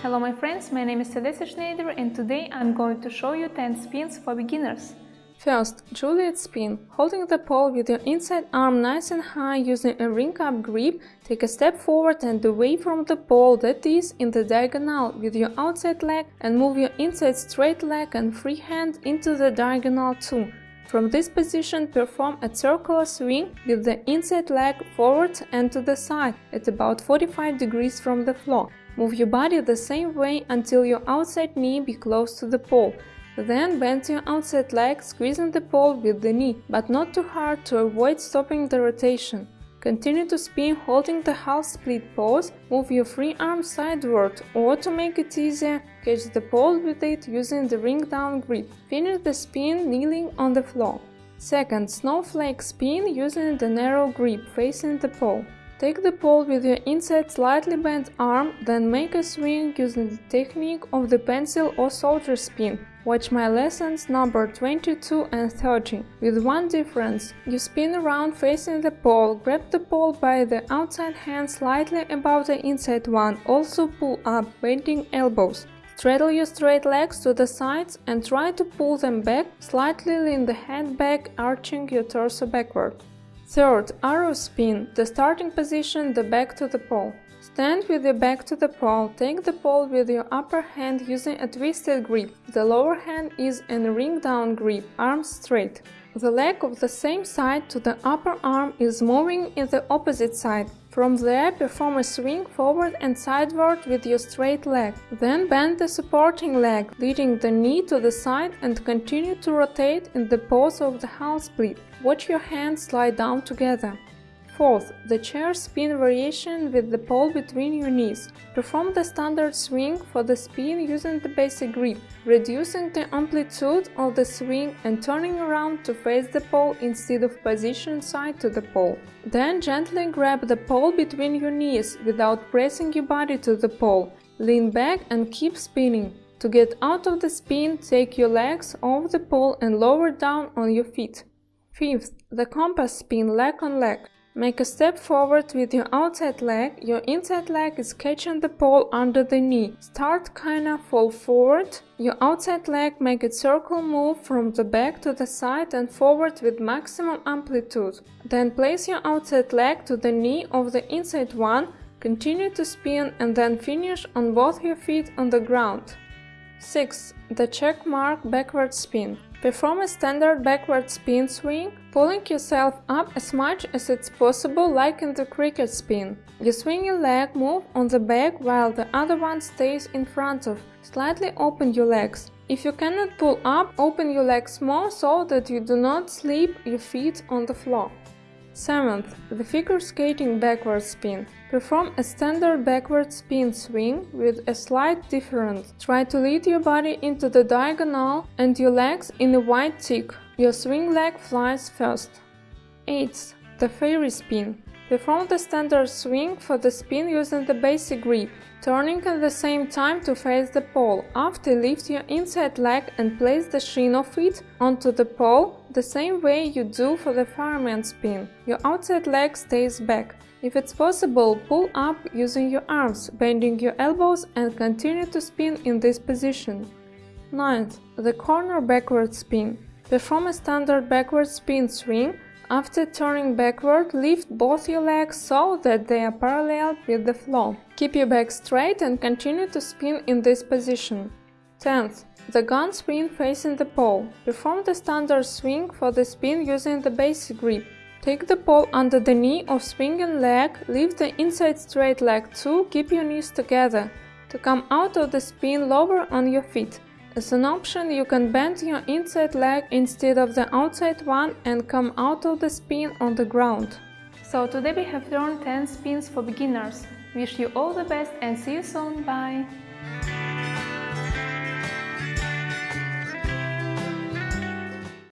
Hello my friends, my name is Theresa Schneider and today I'm going to show you 10 spins for beginners. First, Juliet spin. Holding the pole with your inside arm nice and high using a ring up grip, take a step forward and away from the pole that is in the diagonal with your outside leg and move your inside straight leg and free hand into the diagonal too. From this position, perform a circular swing with the inside leg forward and to the side at about 45 degrees from the floor. Move your body the same way until your outside knee be close to the pole. Then bend your outside leg, squeezing the pole with the knee, but not too hard to avoid stopping the rotation. Continue to spin holding the half split pose, move your free arm sideward or to make it easier, catch the pole with it using the ring down grip. Finish the spin kneeling on the floor. Second, snowflake spin using the narrow grip facing the pole. Take the pole with your inside slightly bent arm, then make a swing using the technique of the pencil or soldier spin. Watch my lessons number 22 and 30. With one difference, you spin around facing the pole, grab the pole by the outside hand slightly above the inside one, also pull up, bending elbows. Straddle your straight legs to the sides and try to pull them back, slightly lean the head back, arching your torso backward. Third, arrow spin, the starting position, the back to the pole. Stand with your back to the pole, take the pole with your upper hand using a twisted grip. The lower hand is in a ring down grip, arms straight. The leg of the same side to the upper arm is moving in the opposite side. From there, perform a swing forward and sideward with your straight leg. Then bend the supporting leg, leading the knee to the side and continue to rotate in the pose of the half split. Watch your hands slide down together. Fourth, the chair spin variation with the pole between your knees. Perform the standard swing for the spin using the basic grip, reducing the amplitude of the swing and turning around to face the pole instead of position side to the pole. Then gently grab the pole between your knees without pressing your body to the pole. Lean back and keep spinning. To get out of the spin, take your legs off the pole and lower down on your feet. Fifth, the compass spin leg on leg. Make a step forward with your outside leg, your inside leg is catching the pole under the knee. Start kinda fall forward, your outside leg make a circle move from the back to the side and forward with maximum amplitude. Then place your outside leg to the knee of the inside one, continue to spin and then finish on both your feet on the ground. 6. The check mark backward spin. Perform a standard backward spin swing, pulling yourself up as much as it's possible like in the cricket spin. You swing your leg move on the back while the other one stays in front of. Slightly open your legs. If you cannot pull up, open your legs more so that you do not slip your feet on the floor. 7th, the figure skating backward spin. Perform a standard backward spin swing with a slight difference. Try to lead your body into the diagonal and your legs in a wide tick. Your swing leg flies first. 8th, the fairy spin. Perform the standard swing for the spin using the basic grip, turning at the same time to face the pole. After lift your inside leg and place the shin of it onto the pole the same way you do for the fireman spin. Your outside leg stays back. If it's possible, pull up using your arms, bending your elbows and continue to spin in this position. 9th, the corner backward spin. Perform a standard backward spin swing after turning backward, lift both your legs so that they are parallel with the floor. Keep your back straight and continue to spin in this position. 10th. The gun spin facing the pole. Perform the standard swing for the spin using the basic grip. Take the pole under the knee of swinging leg, lift the inside straight leg too, keep your knees together. To come out of the spin, lower on your feet. As an option, you can bend your inside leg instead of the outside one and come out of the spin on the ground. So today we have learned 10 spins for beginners. Wish you all the best and see you soon, bye!